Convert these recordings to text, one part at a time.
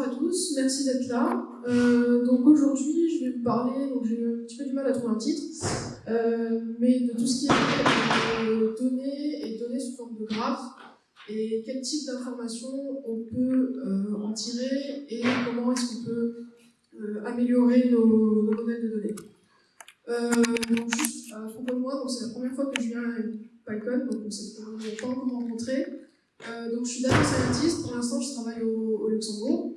tous, merci d'être là. Euh, donc aujourd'hui, je vais vous parler, donc j'ai un petit peu du mal à trouver un titre, euh, mais de tout ce qui est euh, données et données sous forme de graphes, et quel type d'informations on peut en tirer et comment est-ce qu'on peut améliorer nos, modèles de données. Donc juste à propos de moi, c'est la première fois que je viens à PyCon, donc on ne s'est pas encore rencontré. Euh, donc je suis data scientist, pour l'instant je travaille au, Luxembourg.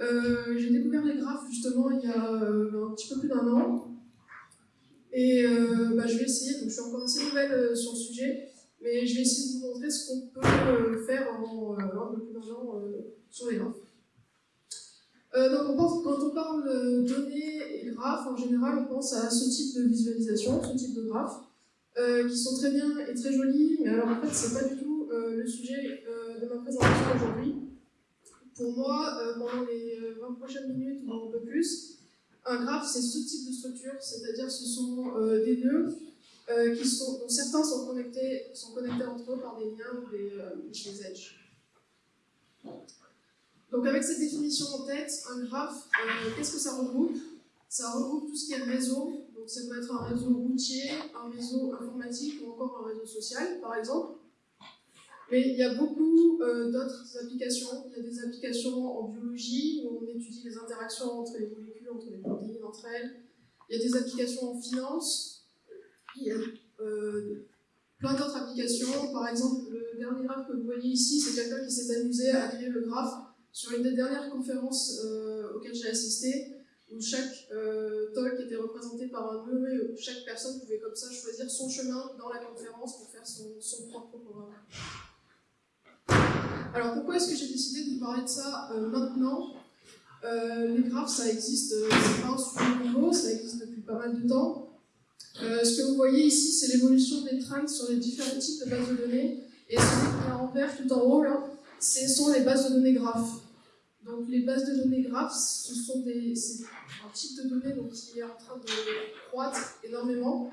Euh, j'ai découvert les graphes justement il y a euh, un petit peu plus d'un an. Et bah, je vais essayer, donc je suis encore assez nouvelle sur le sujet, mais je vais essayer de vous montrer ce qu'on peut faire en un peu plus d'un an sur les graphes. donc quand on parle de données et graphes, en général on pense à ce type de visualisation, ce type de graphes, qui sont très bien et très jolis, mais alors en fait c'est pas du tout sujet euh, de ma présentation aujourd'hui. Pour moi, euh, pendant les 20 prochaines minutes ou un peu plus, un graphe, c'est ce type de structure, c'est-à-dire ce sont des nœuds qui sont, dont certains sont connectés, sont connectés entre eux par des liens ou des, des edges. Donc avec cette définition en tête, un graphe, qu'est-ce que ça regroupe? Ça regroupe tout ce qui est réseau, donc ça peut être un réseau routier, un réseau informatique ou encore un réseau social, par exemple. Mais il y a beaucoup euh, d'autres applications. Il y a des applications en biologie où on étudie les interactions entre les molécules, entre les protéines, entre elles. Il y a des applications en finance. Il y a euh, plein d'autres applications. Par exemple, le dernier graphe que vous voyez ici, c'est quelqu'un qui s'est amusé à créer le graphe sur une des dernières conférences euh, auxquelles j'ai assisté, où chaque talk était représenté par un nœud et où chaque personne pouvait comme ça choisir son chemin dans la conférence pour faire son, son propre programme. Alors pourquoi est-ce que j'ai décidé de vous parler de ça euh, maintenant? Euh, Les graphes, ça existe, euh, c'est pas un sujet nouveau, ça existe depuis pas mal de temps. Ce que vous voyez ici, c'est l'évolution des trends sur les différents types de bases de données. Et celui qui est en vert tout en haut, là, ce sont les bases de données graphes. Donc les bases de données graphes, ce sont un type de données donc, qui est en train de croître énormément.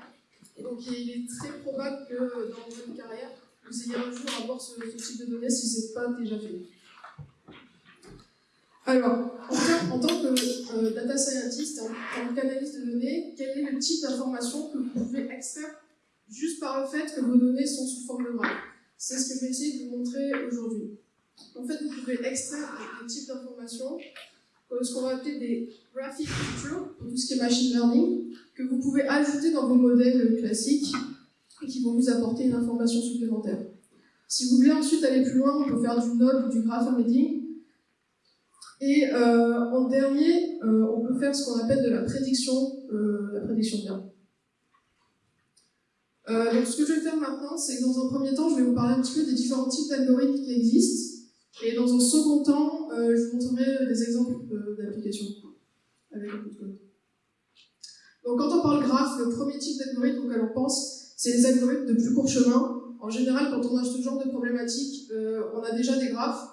Donc il est très probable que dans votre carrière, vous ayez un jour à avoir ce, type de données si ce n'est pas déjà fait. Alors, en, tant que euh, data scientist, en tant qu'analyste de données, quel est le type d'information que vous pouvez extraire juste par le fait que vos données sont sous forme de graphe C'est ce que je vais essayer de vous montrer aujourd'hui. En fait, vous pouvez extraire des types d'informations, ce qu'on va appeler des graphic features, pour tout ce qui est machine learning, que vous pouvez ajouter dans vos modèles classiques qui vont vous apporter une information supplémentaire. Si vous voulez ensuite aller plus loin, on peut faire du node ou du graph embedding. Et euh, en dernier, euh, on peut faire ce qu'on appelle de la prédiction, euh, la prédiction bien. Donc ce que je vais faire maintenant, c'est que dans un premier temps, je vais vous parler un petit peu des différents types d'algorithmes qui existent. Et dans un second temps, je vous montrerai des exemples d'applications avec un de code. Donc quand on parle graph, le premier type d'algorithme auquel on pense, c'est les algorithmes de plus court chemin. En général, quand on a ce genre de problématique, euh, on a déjà des graphes.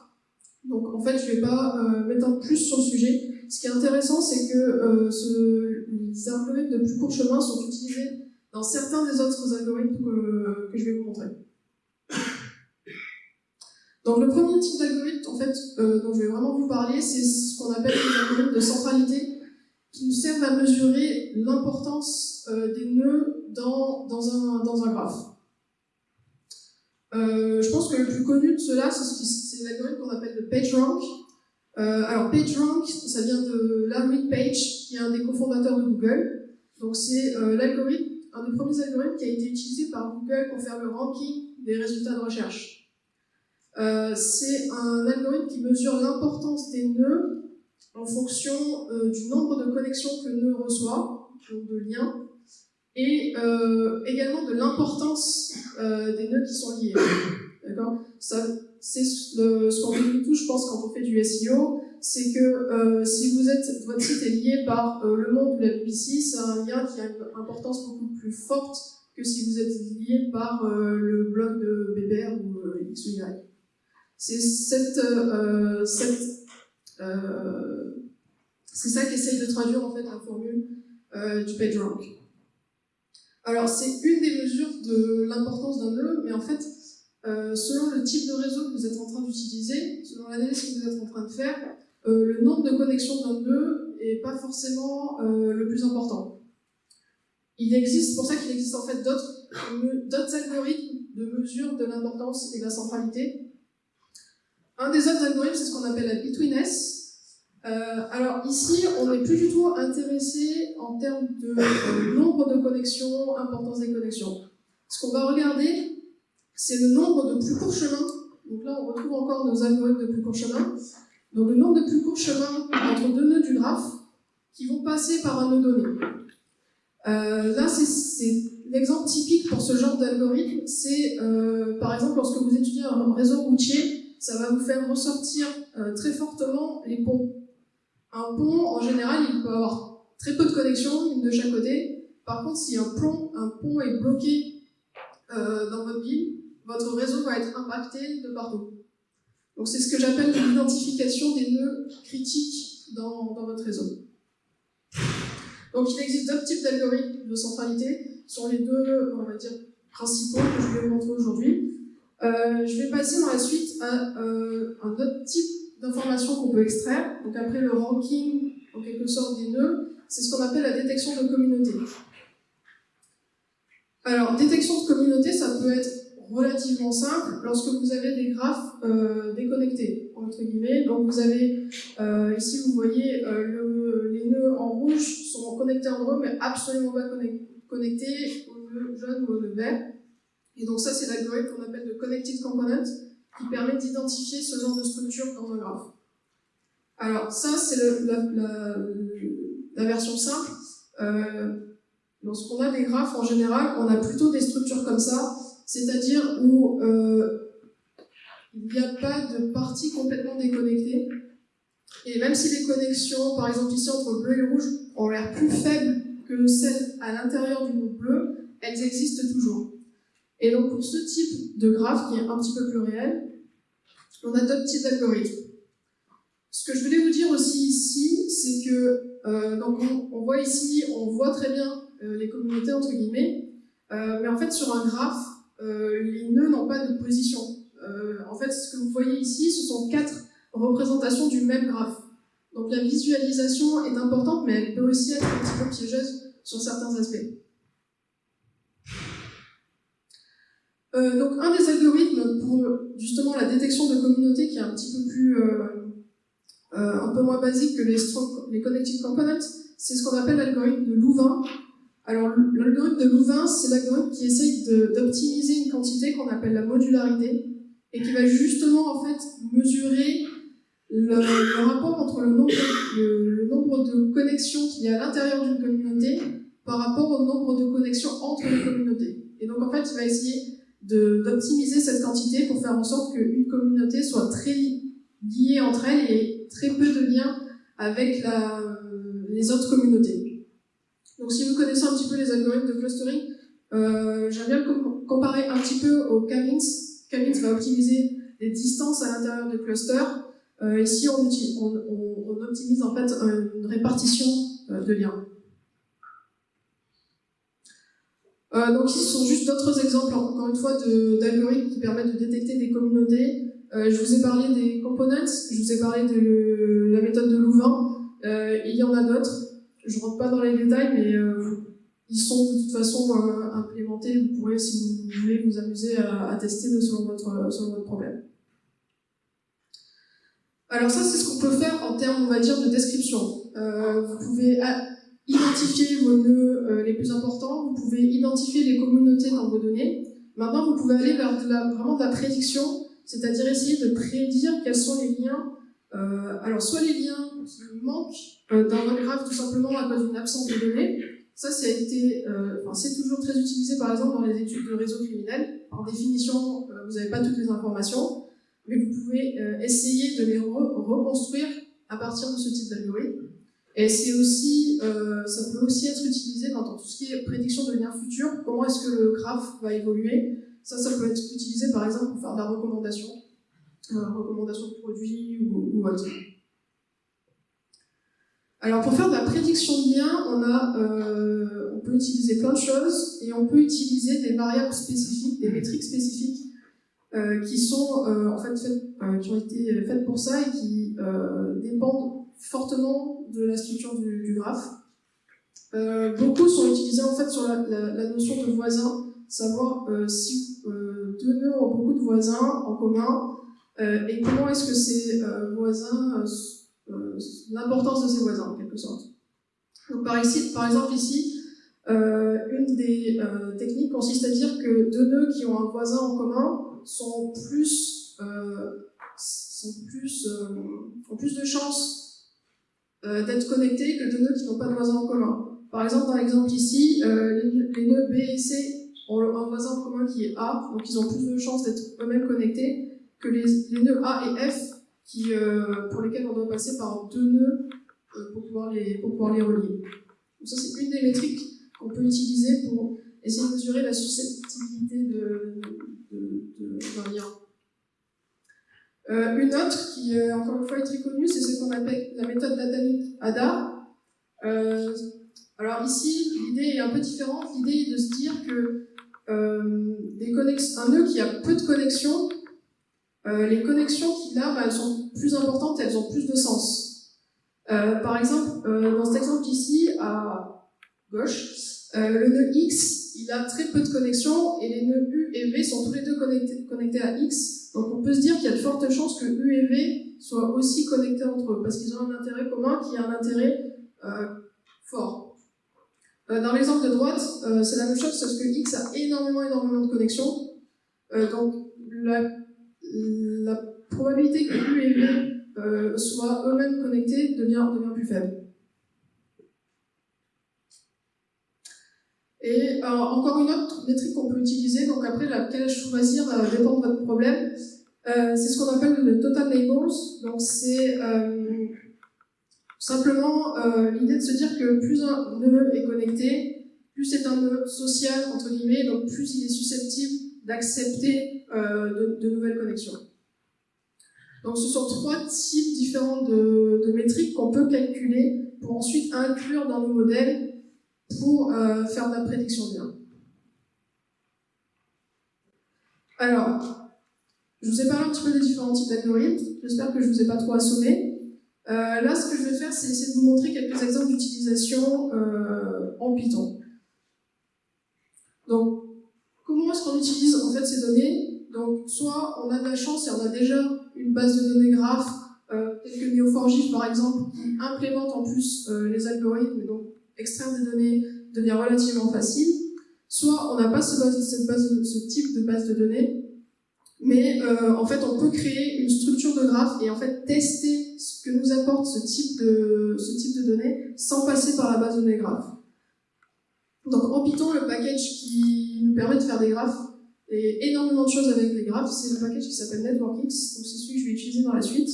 Donc en fait, je ne vais pas euh, m'étendre plus sur le sujet. Ce qui est intéressant, c'est que euh, les algorithmes de plus court chemin sont utilisés dans certains des autres algorithmes que, que je vais vous montrer. Donc le premier type d'algorithme, en fait, euh, dont je vais vraiment vous parler, c'est ce qu'on appelle les algorithmes de centralité, qui nous servent à mesurer l'importance euh, des nœuds dans, dans, un, dans un graphe. Euh, je pense que le plus connu de cela, c'est l'algorithme qu'on appelle le PageRank. Euh, alors PageRank, ça vient de Larry Page, qui est un des cofondateurs de Google. Donc c'est l'algorithme, un des premiers algorithmes qui a été utilisé par Google pour faire le ranking des résultats de recherche. C'est un algorithme qui mesure l'importance des nœuds en fonction euh, du nombre de connexions que le nœud reçoit, donc de liens, et euh, également de l'importance euh, des nœuds qui sont liés. D'accord? C'est ce qu'on fait tout, je pense, quand on fait du SEO, c'est que si votre site est lié par le monde ou la BBC, c'est un lien qui a une importance beaucoup plus forte que si vous êtes lié par le blog de Bébert ou X ou Y. C'est cette, cette c'est ça qu'essaye de traduire en fait la formule du PageRank. Alors, c'est une des mesures de l'importance d'un nœud, mais en fait, euh, selon le type de réseau que vous êtes en train d'utiliser, selon l'analyse que vous êtes en train de faire, le nombre de connexions d'un nœud n'est pas forcément le plus important. Il existe, pour ça qu'il existe en fait d'autres algorithmes de mesure de l'importance et de la centralité. Un des autres algorithmes, c'est ce qu'on appelle la betweenness. Euh, alors ici, on n'est plus du tout intéressé en termes de euh, nombre de connexions, importance des connexions. Ce qu'on va regarder, c'est le nombre de plus courts chemins. Donc là, on retrouve encore nos algorithmes de plus courts chemins. Donc le nombre de plus courts chemins entre deux nœuds du graphe qui vont passer par un nœud donné. Euh, là, c'est l'exemple typique pour ce genre d'algorithme. C'est, euh, par exemple, lorsque vous étudiez un réseau routier, ça va vous faire ressortir euh, très fortement les ponts. Un pont, en général, il peut avoir très peu de connexions, une de chaque côté. Par contre, si un pont, un pont est bloqué dans votre ville, votre réseau va être impacté de partout. Donc c'est ce que j'appelle l'identification des nœuds critiques dans, dans votre réseau. Donc il existe deux types d'algorithmes de centralité, sur les deux, on va dire, principaux que je vais vous montrer aujourd'hui. Euh, je vais passer dans la suite à euh, un autre type d'information qu'on peut extraire. Donc après le ranking, en quelque sorte, des nœuds, c'est ce qu'on appelle la détection de communauté. Alors, détection de communauté, ça peut être relativement simple lorsque vous avez des graphes euh, déconnectés, entre guillemets. Donc vous avez, ici vous voyez, les nœuds en rouge sont connectés entre eux, mais absolument pas connectés au nœud jaune ou au nœud vert. Et donc ça, c'est l'algorithme qu'on appelle de Connected Component, qui permet d'identifier ce genre de structure dans un graphe. Alors ça, c'est la, version simple. lorsqu'on a des graphes, en général, on a plutôt des structures comme ça, c'est-à-dire où euh, il n'y a pas de partie complètement déconnectée. Et même si les connexions, par exemple ici entre bleu et rouge, ont l'air plus faibles que celles à l'intérieur du groupe bleu, elles existent toujours. Et donc pour ce type de graphe qui est un petit peu plus réel, on a d'autres types d'algorithmes. Ce que je voulais vous dire aussi ici, c'est que euh, donc on, voit ici, on voit très bien euh, les communautés entre guillemets, mais en fait sur un graphe, euh, les nœuds n'ont pas de position. Euh, en fait, ce que vous voyez ici, ce sont quatre représentations du même graphe. Donc la visualisation est importante, mais elle peut aussi être un petit peu piégeuse sur certains aspects. Euh, donc un des algorithmes pour justement la détection de communautés qui est un petit peu plus un peu moins basique que les, les connected components, c'est ce qu'on appelle l'algorithme de Louvain, alors, l'algorithme de Louvain, c'est l'algorithme qui essaye d'optimiser une quantité qu'on appelle la modularité et qui va justement en fait mesurer le, rapport entre le nombre, le, nombre de connexions qu'il y a à l'intérieur d'une communauté par rapport au nombre de connexions entre les communautés. Et donc en fait, il va essayer d'optimiser cette quantité pour faire en sorte qu'une communauté soit très liée entre elles et très peu de liens avec la, les autres communautés. Donc si vous connaissez un petit peu les algorithmes de clustering, euh, j'aime bien comparer un petit peu au Kamins. Kamins va optimiser les distances à l'intérieur du cluster. Euh, ici, on, optimise en fait une répartition euh, de liens. Donc ici, ce sont juste d'autres exemples, encore une fois, d'algorithmes qui permettent de détecter des communautés. je vous ai parlé des components, je vous ai parlé de la méthode de Louvain. il y en a d'autres. Je rentre pas dans les détails, mais euh, ils sont de toute façon euh, implémentés. Vous pourrez, si vous voulez, vous amuser à, tester selon votre, selon votre problème. Alors ça, c'est ce qu'on peut faire en termes, on va dire, de description. Euh, vous pouvez identifier vos nœuds les plus importants, vous pouvez identifier les communautés dans vos données. Maintenant, vous pouvez aller vers de la, vraiment de la prédiction, c'est-à-dire essayer de prédire quels sont les liens. alors, soit les liens qui manquent euh, dans votre graphe tout simplement à cause d'une absence de données. Ça, ça a euh, c'est toujours très utilisé par exemple dans les études de réseaux criminels. Par définition, euh, vous n'avez pas toutes les informations, mais vous pouvez essayer de les reconstruire à partir de ce type d'algorithme. Et c'est aussi, ça peut aussi être utilisé dans, tout ce qui est prédiction de liens futurs. Comment est-ce que le graphe va évoluer? Ça, ça peut être utilisé par exemple pour faire de la recommandation, recommandation de produits ou, autre. Alors pour faire de la prédiction de lien, on, a, euh, on peut utiliser plein de choses et on peut utiliser des variables spécifiques, des métriques spécifiques. qui sont en fait qui ont été faites pour ça et qui dépendent fortement de la structure du, graphe. beaucoup sont utilisés en fait sur la, notion de voisin, savoir si deux nœuds ont beaucoup de voisins en commun et comment est-ce que ces voisins, l'importance de ces voisins en quelque sorte. Donc par, ici, par exemple ici, euh, une des euh, techniques consiste à dire que deux nœuds qui ont un voisin en commun sont plus, euh, sont plus, ont plus de chances d'être connectés que deux nœuds qui n'ont pas de voisin en commun. Par exemple, dans l'exemple ici, les, nœuds B et C ont un voisin en commun qui est A, donc ils ont plus de chances d'être eux-mêmes connectés que les, nœuds A et F, qui, pour lesquels on doit passer par deux nœuds pour, pouvoir les, relier. Donc ça, c'est une des métriques qu'on peut utiliser pour essayer de mesurer la susceptibilité d'un lien. Euh, une autre qui, euh, encore une fois, est très connue, c'est ce qu'on appelle la méthode d'Atomic ADA. Euh, alors ici, l'idée est un peu différente. L'idée est de se dire que des un nœud qui a peu de connexions, les connexions qu'il a, bah, elles sont plus importantes, elles ont plus de sens. par exemple, dans cet exemple ici, à gauche, euh, le nœud X, il a très peu de connexions et les nœuds U et V sont tous les deux connectés à X. Donc on peut se dire qu'il y a de fortes chances que U et V soient aussi connectés entre eux parce qu'ils ont un intérêt commun qui a un intérêt euh, fort. Euh, dans l'exemple de droite, c'est la même chose parce que X a énormément, énormément de connexions. donc la, la, probabilité que U et V soient eux-mêmes connectés devient, devient plus faible. Et euh, encore une autre métrique qu'on peut utiliser, donc après laquelle choisir euh, dépend de votre problème, euh, c'est ce qu'on appelle le total neighbors. Donc c'est simplement l'idée de se dire que plus un nœud est connecté, plus c'est un nœud social, entre guillemets, donc plus il est susceptible d'accepter de, nouvelles connexions. Donc ce sont trois types différents de métriques qu'on peut calculer pour ensuite inclure dans nos modèles pour euh, faire de la prédiction bien. Alors, je vous ai parlé un petit peu des différents types d'algorithmes, j'espère que je ne vous ai pas trop assommé. Euh, là, ce que je vais faire, c'est essayer de vous montrer quelques exemples d'utilisation euh, en Python. Donc, comment est-ce qu'on utilise en fait ces données? Donc, soit on a de la chance et on a déjà une base de données graph, euh, telle que Neo4j par exemple, qui implémente en plus les algorithmes, extraire des données devient relativement facile, soit on n'a pas ce, type de base de données, mais euh, en fait on peut créer une structure de graphe et en fait tester ce que nous apporte ce type de, ce type de données sans passer par la base de données graph. Donc en Python, le package qui nous permet de faire des graphes et énormément de choses avec les graphes, c'est le package qui s'appelle NetworkX, donc c'est celui que je vais utiliser dans la suite.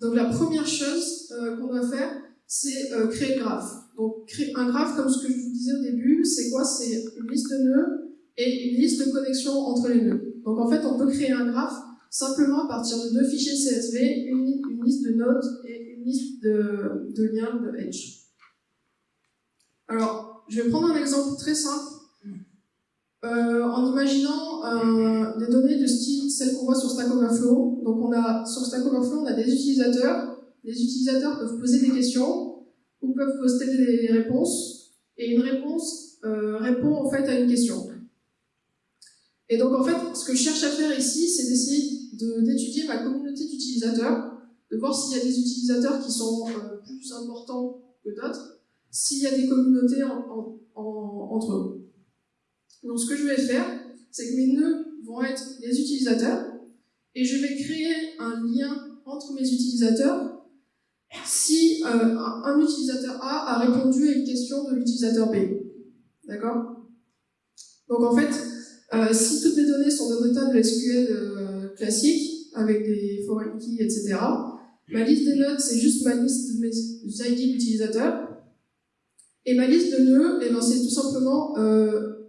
Donc la première chose euh, qu'on doit faire, c'est euh, créer le graphe. Donc un graphe, comme ce que je vous disais au début, c'est quoi? C'est une liste de nœuds et une liste de connexions entre les nœuds. Donc en fait, on peut créer un graphe simplement à partir de deux fichiers CSV, une, liste de nodes et une liste de, de liens de edge. Alors, je vais prendre un exemple très simple. Euh, en imaginant euh, des données de style celles qu'on voit sur Stack Overflow. Donc on a sur Stack Overflow, on a des utilisateurs les utilisateurs peuvent poser des questions ou peuvent poster des réponses, et une réponse euh, répond en fait à une question. Et donc en fait, ce que je cherche à faire ici, c'est d'essayer d'étudier ma communauté d'utilisateurs, de voir s'il y a des utilisateurs qui sont euh, plus importants que d'autres, s'il y a des communautés entre eux. Donc ce que je vais faire, c'est que mes nœuds vont être les utilisateurs, et je vais créer un lien entre mes utilisateurs si euh, un utilisateur A a répondu à une question de l'utilisateur B. D'accord? Donc en fait, euh, si toutes mes données sont dans un table SQL euh, avec des foreign keys, etc., ma liste des notes, c'est juste ma liste de mes ID d'utilisateurs. Et ma liste de nœuds, eh ben, c'est tout simplement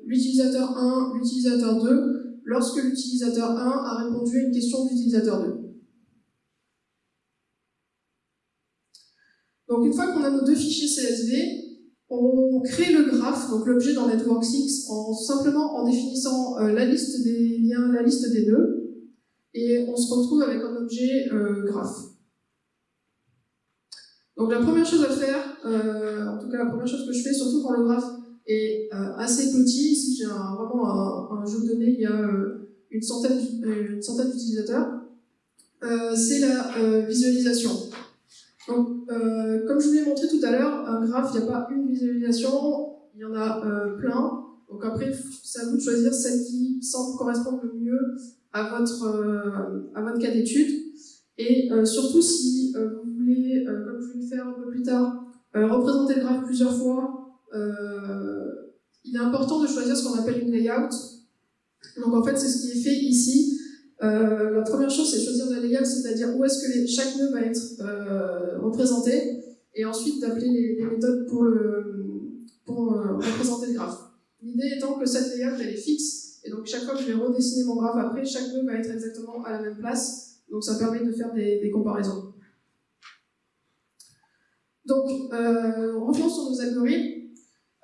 l'utilisateur 1, l'utilisateur 2, lorsque l'utilisateur 1 a répondu à une question de l'utilisateur 2. Donc une fois qu'on a nos deux fichiers CSV, On crée le graphe, donc l'objet dans Network6, en simplement en définissant la liste des liens, la liste des nœuds, et on se retrouve avec un objet graphe. Donc la première chose à faire, en tout cas la première chose que je fais, surtout quand le graphe est assez petit, ici j'ai vraiment un, jeu de données, il y a une centaine, d'utilisateurs, euh, c'est la euh, visualisation. Donc, euh, comme je vous l'ai montré tout à l'heure, un graphe, il n'y a pas une visualisation, il y en a plein. Donc après, c'est à vous de choisir celle qui semble correspondre le mieux à votre, à votre cas d'étude. Et surtout, si vous voulez, comme je vais le faire un peu plus tard, représenter le graphe plusieurs fois, il est important de choisir ce qu'on appelle une layout. Donc en fait, c'est ce qui est fait ici. Euh, la première chose, c'est choisir la layout, c'est-à-dire où est-ce que chaque nœud va être euh, représenté, et ensuite d'appeler les, méthodes pour, euh, représenter le graphe. L'idée étant que cette layout, elle est fixe, et donc chaque fois que je vais redessiner mon graphe après, chaque nœud va être exactement à la même place, donc ça permet de faire des, comparaisons. Donc, revenons sur nos algorithmes.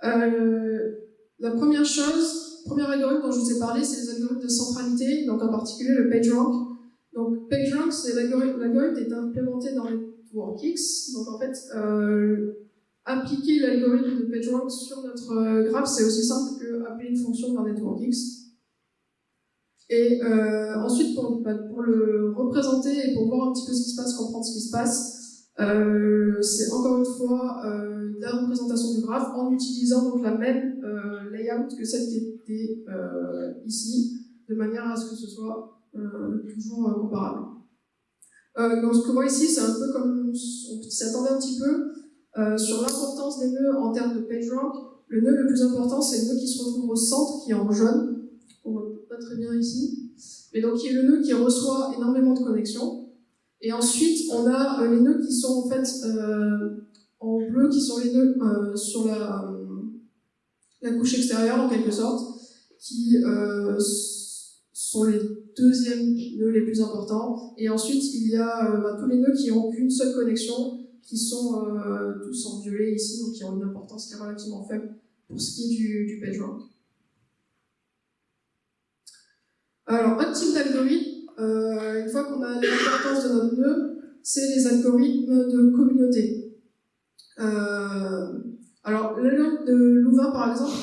la première chose, premier algorithme dont je vous ai parlé, c'est les algorithmes de centralité, donc en particulier le PageRank. Donc PageRank, c'est l'algorithme est implémenté dans NetworkX. Donc en fait, euh, appliquer l'algorithme de PageRank sur notre euh, graphe, c'est aussi simple que appeler une fonction dans NetworkX. Et euh, ensuite, bah, pour, le représenter et pour voir un petit peu ce qui se passe, comprendre ce qui se passe, c'est encore une fois la représentation du graphe en utilisant donc la même layout que celle qui était euh, ici, de manière à ce que ce soit euh, toujours euh, comparable. donc ce que vous voyez ici, c'est un peu comme on s'attendait un petit peu sur l'importance des nœuds en termes de PageRank. Le nœud le plus important, c'est le nœud qui se retrouve au centre, qui est en jaune. On voit pas très bien ici. Mais donc, qui est le nœud qui reçoit énormément de connexions. Et ensuite, on a les nœuds qui sont en fait en bleu, qui sont les nœuds sur la, la couche extérieure en quelque sorte, qui euh, sont les deuxièmes nœuds les plus importants. Et ensuite, il y a euh, bah, tous les nœuds qui n'ont qu'une seule connexion, qui sont euh, tous en violet ici, donc qui ont une importance qui est relativement faible pour ce qui est du, du PageRank. Alors, un type d'algorithme, une fois qu'on a l'importance de notre nœud, c'est les algorithmes de communauté. Alors, l'algorithme de Louvain, par exemple,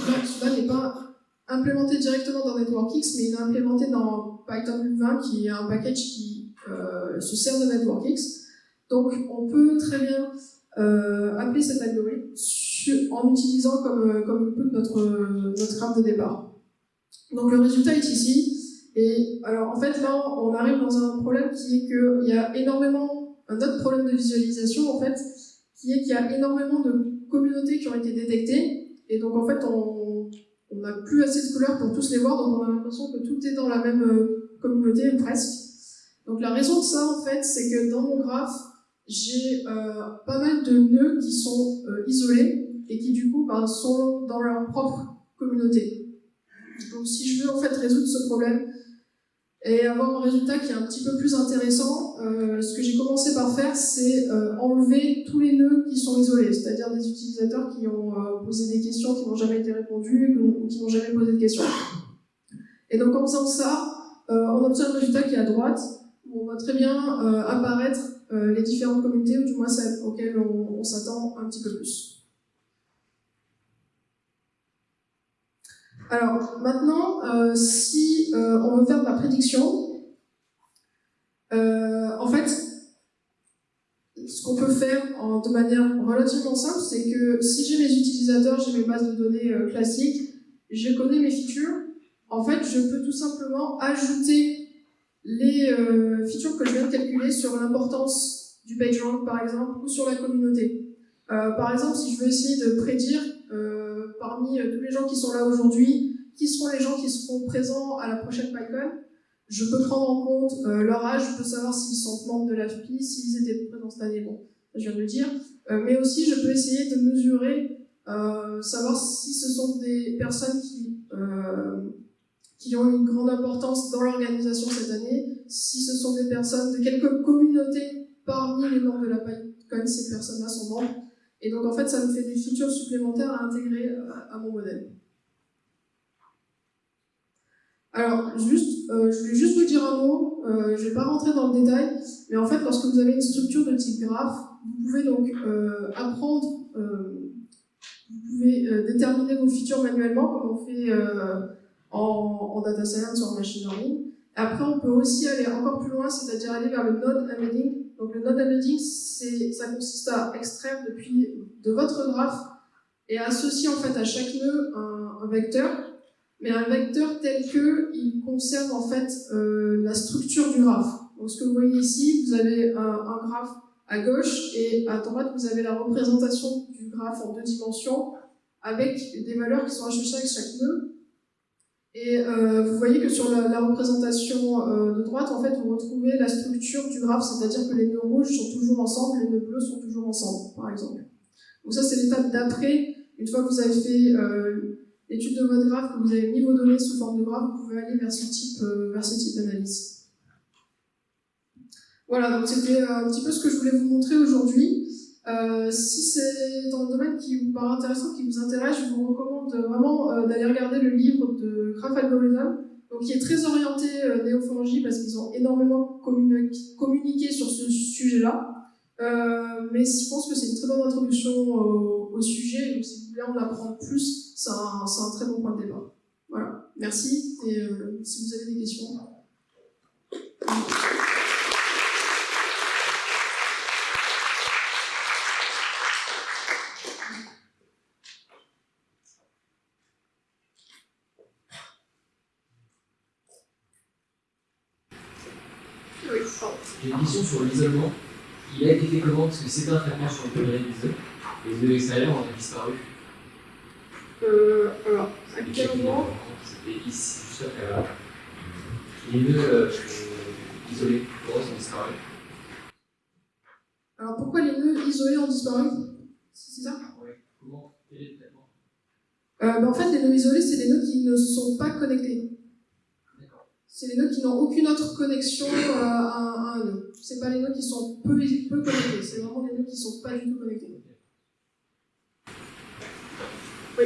n'est pas implémenté directement dans NetworkX, mais il est implémenté dans Python Louvain, qui est un package qui euh, se sert de NetworkX. Donc, on peut très bien euh, appeler cet algorithme en utilisant comme, euh, comme notre, notre de départ. Donc, le résultat est ici. Et alors, en fait, là, on arrive dans un problème qui est qu'il y a énormément, un autre problème de visualisation, en fait, qui est qu'il y a énormément de communautés qui ont été détectées, et donc en fait on n'a plus assez de couleurs pour tous les voir, donc on a l'impression que tout est dans la même euh, communauté, presque. Donc la raison de ça en fait, c'est que dans mon graphe, j'ai euh, pas mal de nœuds qui sont euh, isolés, et qui du coup ben, sont dans leur propre communauté. Donc si je veux en fait résoudre ce problème, et avoir un résultat qui est un petit peu plus intéressant, euh, ce que j'ai commencé par faire, c'est euh, enlever tous les nœuds qui sont isolés, c'est-à-dire des utilisateurs qui ont euh, posé des questions qui n'ont jamais été répondues ou qui n'ont jamais posé de questions. Et donc en faisant ça, on obtient le résultat qui est à droite, où on voit très bien apparaître les différentes communautés, ou du moins celles auxquelles on s'attend un petit peu plus. Alors maintenant, euh, si euh, on veut faire de la prédiction, euh, en fait, ce qu'on peut faire de manière relativement simple, c'est que si j'ai mes utilisateurs, j'ai mes bases de données classiques, je connais mes features, en fait, je peux tout simplement ajouter les features que je viens de calculer sur l'importance du PageRank, par exemple, ou sur la communauté. par exemple, si je veux essayer de prédire parmi euh, tous les gens qui sont là aujourd'hui, qui seront les gens qui seront présents à la prochaine PyCon. Je peux prendre en compte euh, leur âge, je peux savoir s'ils sont membres de l'AFPI, s'ils étaient présents cette année, bon, je viens de le dire. Euh, mais aussi, je peux essayer de mesurer, savoir si ce sont des personnes qui, qui ont une grande importance dans l'organisation cette année, si ce sont des personnes de quelques communautés parmi les membres de la PyCon, ces personnes-là sont membres, Et donc en fait, ça me fait des features supplémentaires à intégrer à mon modèle. Alors, juste, euh, je voulais juste vous dire un mot, euh, je ne vais pas rentrer dans le détail, mais en fait, lorsque vous avez une structure de type graphe, vous pouvez donc euh, apprendre, vous pouvez déterminer vos features manuellement, comme on fait en, en, data science ou en machine learning. Après, on peut aussi aller encore plus loin, c'est-à-dire aller vers le node embedding. Donc, le node embedding, ça consiste à extraire depuis de votre graphe et à associer en fait à chaque nœud un, vecteur mais un vecteur tel que il conserve en fait euh, la structure du graphe. Donc ce que vous voyez ici, vous avez un, un, graphe à gauche et à droite vous avez la représentation du graphe en deux dimensions avec des valeurs qui sont associées avec chaque nœud. Et euh, vous voyez que sur la, la représentation euh, de droite, en fait, vous retrouvez la structure du graphe, c'est-à-dire que les nœuds rouges sont toujours ensemble, les nœuds bleus sont toujours ensemble, par exemple. Donc ça, c'est l'étape d'après. Une fois que vous avez fait euh, l'étude de votre graphe, que vous avez mis vos données sous forme de graphe, vous pouvez aller vers ce type, euh, vers ce type d'analyse. Voilà, donc c'était euh, un petit peu ce que je voulais vous montrer aujourd'hui. Euh, si c'est dans le domaine qui vous paraît intéressant, qui vous intéresse, je vous recommande vraiment euh, d'aller regarder le livre de Graph Algorithm, donc qui est très orienté euh, néophalangie parce qu'ils ont énormément communiqué sur ce sujet-là. Euh, mais je pense que c'est une très bonne introduction au, sujet, donc si vous voulez en apprendre plus, c'est un, très bon point de départ. Voilà, merci, et si vous avez des questions. Sur l'isolement. Il a été fait comment Parce que c'était un traitement sur le premier des œufs, et les œufs extérieurs ont disparu. Euh, alors, à quel moment C'était ici, juste après là. Les nœuds euh, isolés, pourquoi sont disparus Alors pourquoi les nœuds isolés ont disparu? C'est ça? Oui. Comment? Quel est le traitement? Euh, ben En fait, les nœuds isolés, c'est des nœuds qui ne sont pas connectés. C'est les nœuds qui n'ont aucune autre connexion euh, à, à, un nœud. C'est pas les nœuds qui sont peu, peu connectés, c'est vraiment des nœuds qui ne sont pas du tout connectés. Oui.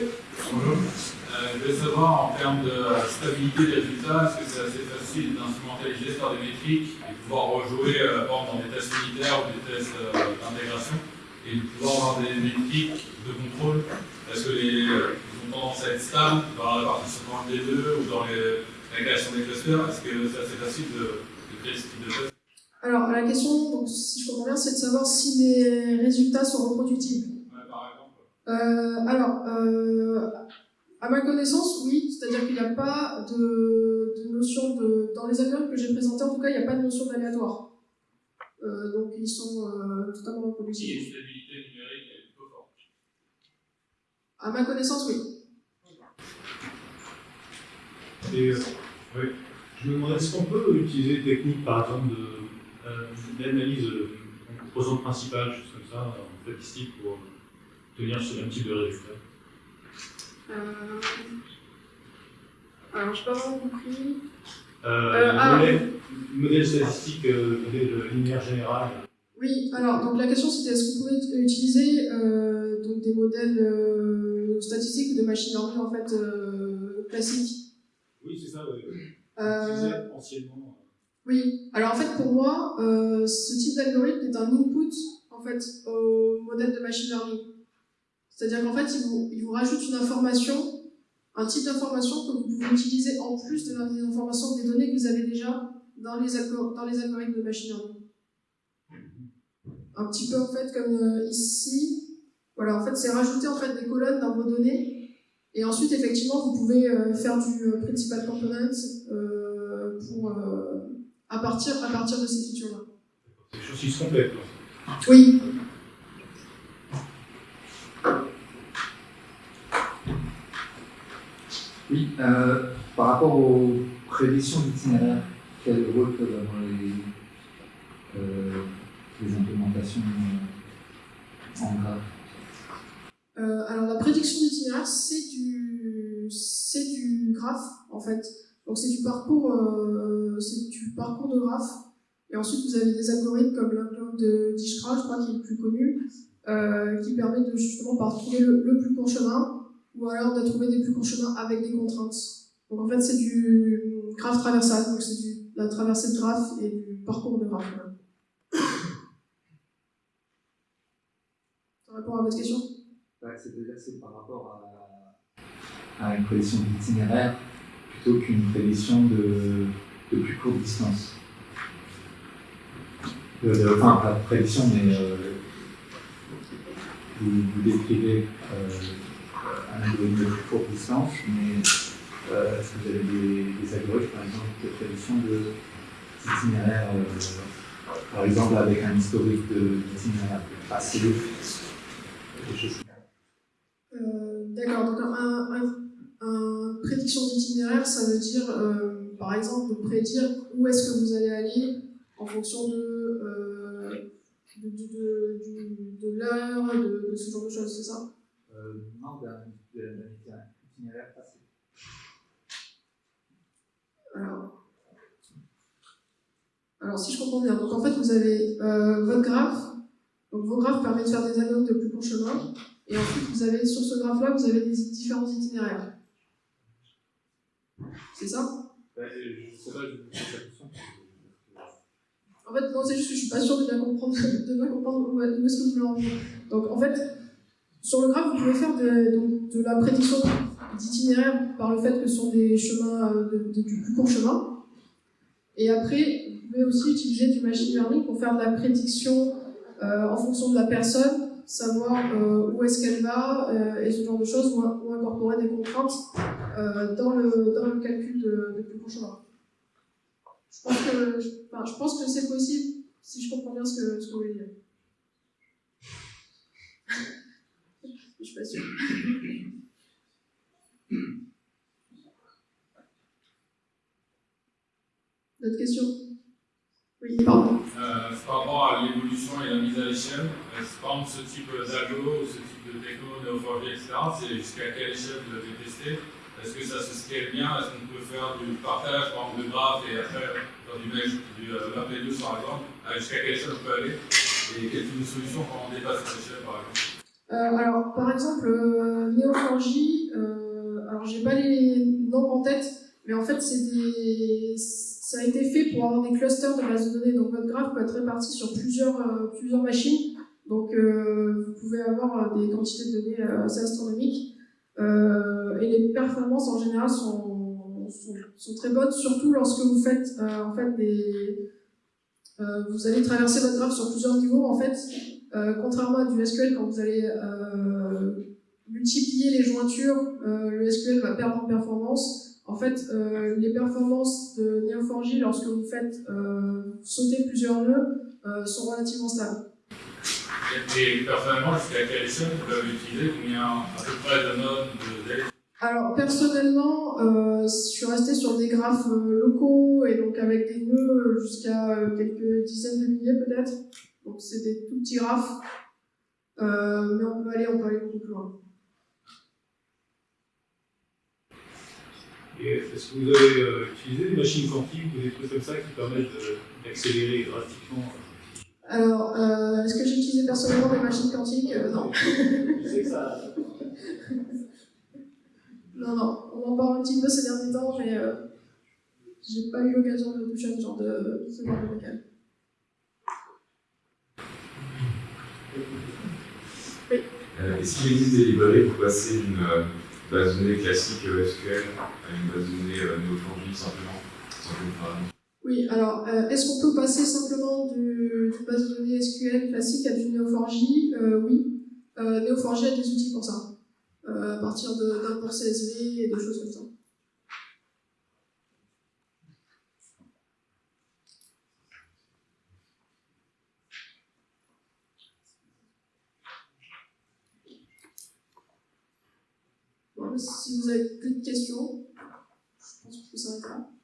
Bonjour. Euh, je voulais savoir en termes de stabilité des résultats, est-ce que c'est assez facile d'instrumenter les gestes par des métriques et de pouvoir rejouer euh, par exemple, dans des tests unitaires ou des tests euh, d'intégration et de pouvoir avoir des métriques de contrôle? Est-ce que les, euh, ils ont tendance à être stables dans la partie seulement des deux ou dans les, la création des clusters Est-ce que c'est assez facile de, de créer ce type de Alors la question, donc, si je comprends bien, c'est de savoir si les résultats sont reproductibles. Euh, alors, euh, à ma connaissance, oui, c'est-à-dire qu'il n'y a pas de, de, notion de. Dans les algorithmes que j'ai présentés, en tout cas, il n'y a pas de notion d'aléatoire. Euh, donc, ils sont euh, totalement reproductibles. A une stabilité numérique est plutôt forte. À ma connaissance, oui. Et, euh, oui. Je me demandais, est-ce qu'on peut utiliser des techniques, par exemple, d'analyse de, en composante principale, choses comme ça, en statistique, pour tenir ce même type de résultat? Euh... Alors, je n'ai pas vraiment compris. Euh, euh, ah, modèle, modèle, statistique, euh, modèle linéaire général. Oui, alors, donc la question c'était est-ce qu'on pouvait utiliser euh, donc des modèles euh, statistiques ou de machine learning en fait euh, classiques? Oui, c'est ça, oui. Euh, anciennement. Oui, alors en fait pour moi, ce type d'algorithme est un input en fait au modèle de machine learning. C'est-à-dire qu'en fait, il vous, il vous rajoute une information, un type d'information que vous pouvez utiliser en plus des informations, des données que vous avez déjà dans les, dans les algorithmes de machine learning. Un petit peu en fait comme euh, ici, voilà, en fait c'est rajouter en fait des colonnes dans vos données, et ensuite effectivement vous pouvez euh, faire du euh, principal component euh, pour, euh, à, partir, à partir de ces features-là. C'est des choses qui se complètent. Oui. Oui, euh, par rapport aux prédictions d'itinéraire, quel rôle peuvent avoir les, euh, les implémentations en graphe? Euh, Alors la prédiction d'itinéraire, c'est du, c'est du graphe en fait. Donc c'est du parcours, euh, c'est du parcours de graphe. Et ensuite vous avez des algorithmes comme l'algorithme de Dijkstra, je crois qui est le plus connu, euh, qui permet de justement par trouver le, plus court chemin, ou alors de trouver des plus courts chemins avec des contraintes. Donc en fait, c'est du graphe traversal, donc c'est du- la traversée de graphe et du parcours de graphe. Ça répond à votre question? C'est-à-dire c'est par rapport à, une prédiction d'itinéraire plutôt qu'une prédiction de, de plus courte distance. De- de- enfin, pas de prédiction, mais euh, vous, décrivez euh, un algorithme de plus courte distance, mais euh, est-ce que vous avez des, algorithmes, par exemple, de prédiction d'itinéraire, euh, par exemple avec un historique d'itinéraire passé, d'itinéraire, ça veut dire, euh, par exemple, prédire où est-ce que vous allez aller en fonction de, euh, de, l'heure, de, ce genre de choses, c'est ça? Euh, non, d'un itinéraire passé. alors, alors, si je comprends bien, donc en fait, vous avez votre graphe, donc vos graphes permettent de faire des algorithmes de plus court chemin, et ensuite, vous avez, sur ce graphe-là, vous avez des différents itinéraires. C'est ça? Je sais pas, je vous pose la question. En fait, non, c'est juste que je suis pas sûre de bien comprendre, de bien comprendre où, où est-ce que vous voulez en venir. Donc, en fait, sur le graphe, vous pouvez faire de, donc, de la prédiction d'itinéraire par le fait que ce sont des chemins, euh, de, de- du plus court chemin. Et après, vous pouvez aussi utiliser du machine learning pour faire de la prédiction euh, en fonction de la personne, savoir euh, où est-ce qu'elle va euh, et ce genre de choses, ou, ou incorporer des contraintes euh, dans, le, dans le calcul de, plus court chemin. Je pense que, je, que c'est possible si je comprends bien ce que, ce que vous voulez dire. je suis pas sûre. D'autres questions? Oui, pardon. Euh, par rapport à l'évolution et la mise à l'échelle. Par exemple ce type d'algo ce type de techno, néoforgie, etc., c'est jusqu'à quelle échelle vous l'avez testé? Est-ce que ça se scale bien? Est-ce qu'on peut faire du partage, par exemple, de graphes et après faire du mesh, du euh, map deux par exemple? Jusqu'à quelle échelle on peut aller Et quel type de solution quand on dépasse cette échelle par exemple? Euh, alors, par exemple, euh, Neo4j, euh, alors j'ai pas les noms en tête, mais en fait, des... ça a été fait pour avoir des clusters de bases de données. Donc, votre graphe peut être réparti sur plusieurs, euh, plusieurs machines. Donc, euh, vous pouvez avoir euh, des quantités de données euh, assez astronomiques. Euh, et les performances, en général, sont, sont, très bonnes, surtout lorsque vous faites euh, en fait des... euh, vous allez traverser votre graphe sur plusieurs niveaux, en fait, contrairement à du SQL, quand vous allez multiplier les jointures, le SQL va perdre en performance. En fait, les performances de Neo4j, lorsque vous faites sauter plusieurs nœuds, sont relativement stables. Et personnellement, jusqu'à quelle échelle vous l'avez utilisé Combien à peu près de de Alors, personnellement, euh, je suis restée sur des graphes euh, locaux et donc avec des nœuds jusqu'à euh, quelques dizaines de milliers peut-être. Donc, c'est des tout petits graphes. Euh, mais on peut aller, on peut aller beaucoup plus loin. Et est-ce que vous avez euh, utilisé des machines quantiques ou des trucs comme ça qui permettent d'accélérer drastiquement Alors, euh, est-ce que j'ai utilisé personnellement des machines quantiques? Euh, Non. Non, non, on en parle un petit peu ces derniers temps, mais euh, j'ai pas eu l'occasion de toucher à ce genre de, ce genre de local. Euh, Est-ce qu'il existe des librairies pour passer d'une euh, base de données classique euh, SQL à une base de données euh, Neo4j simplement sans Oui, alors, euh, est-ce qu'on peut passer simplement du- d'une base de données SQL classique à du Neo4j Euh, Oui. Euh, Neo4j a des outils pour ça, à partir de- d'un port CSV et de choses comme ça. Si vous avez plus de questions, je pense que ça s'arrête là.